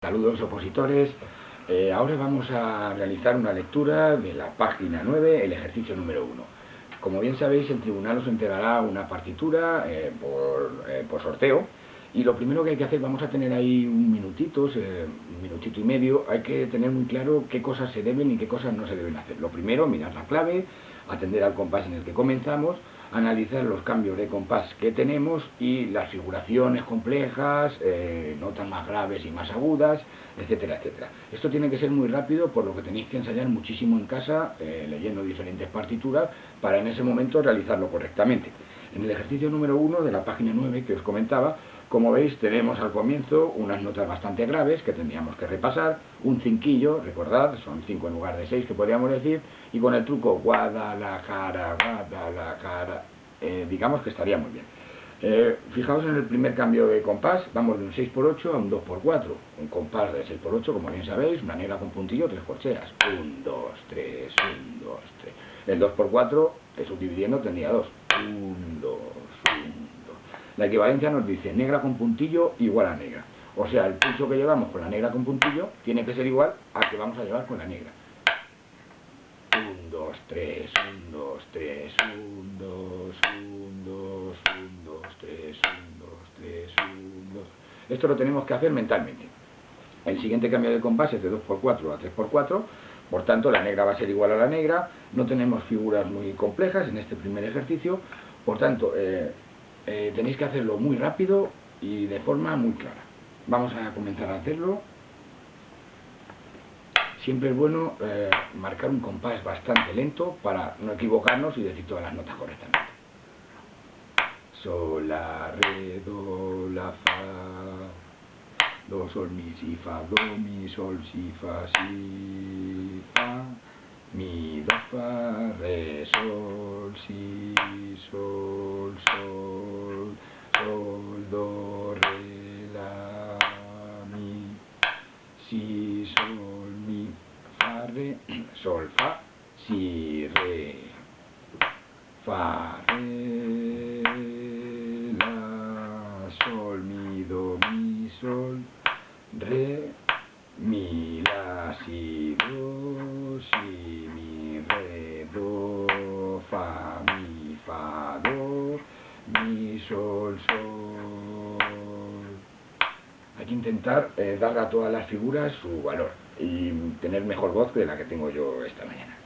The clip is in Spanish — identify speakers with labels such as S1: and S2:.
S1: Saludos opositores, eh, ahora vamos a realizar una lectura de la página 9, el ejercicio número 1. Como bien sabéis, el tribunal os entregará una partitura eh, eh, por, sorteo y lo primero que hay que hacer, vamos a tener ahí un minutito, un minutito y medio, hay que tener muy claro qué cosas se deben y qué cosas no se deben hacer. Lo primero, mirar la clave, atender al compás en el que comenzamos, analizar los cambios de compás que tenemos y las figuraciones complejas, eh, notas más graves y más agudas, etcétera, etcétera. Esto tiene que ser muy rápido, por lo que tenéis que ensayar muchísimo en casa, eh, leyendo diferentes partituras, para en ese momento realizarlo correctamente. En el ejercicio número 1 de la página 9 que os comentaba, como veis tenemos al comienzo unas notas bastante graves que tendríamos que repasar, un cinquillo, recordad, son cinco en lugar de seis que podríamos decir, y con el truco Guadalajara, Guadalajara, eh, digamos que estaría muy bien. Eh, fijaos en el primer cambio de compás, vamos de un 6x8 a un 2x4, un compás de 6x8, como bien sabéis, una negra con puntillo, tres corcheas, 1, 2, 3, 1, 2, 3. El 2x4, subdividiendo, tendría 2, 1, 2, 1, la equivalencia nos dice negra con puntillo igual a negra. O sea, el pulso que llevamos con la negra con puntillo tiene que ser igual al que vamos a llevar con la negra. 1, 2, 3, 1, 2, 3, 1, 2, 1, 2, 1, 2, 3, 1, 2, 3, 1, 2. Esto lo tenemos que hacer mentalmente. El siguiente cambio de compás es de 2x4 a 3x4, por tanto la negra va a ser igual a la negra, no tenemos figuras muy complejas en este primer ejercicio, por tanto, eh, eh, tenéis que hacerlo muy rápido y de forma muy clara. Vamos a comenzar a hacerlo. Siempre es bueno eh, marcar un compás bastante lento para no equivocarnos y decir todas las notas correctamente. Sol, la, re, do, la, fa, do, sol, mi, si, fa, do, mi, sol, si, fa, si, fa, mi, do, fa, re, sol, si, sol, sol, sol, do, re, la, mi, si, sol, mi, fa, re, sol, fa, si, re, fa, re, la, sol, mi, do, mi, sol, re, mi, la, si, do, si, do, fa, mi, fa, do, mi, sol, sol. Hay que intentar eh, darle a todas las figuras su valor y tener mejor voz que la que tengo yo esta mañana.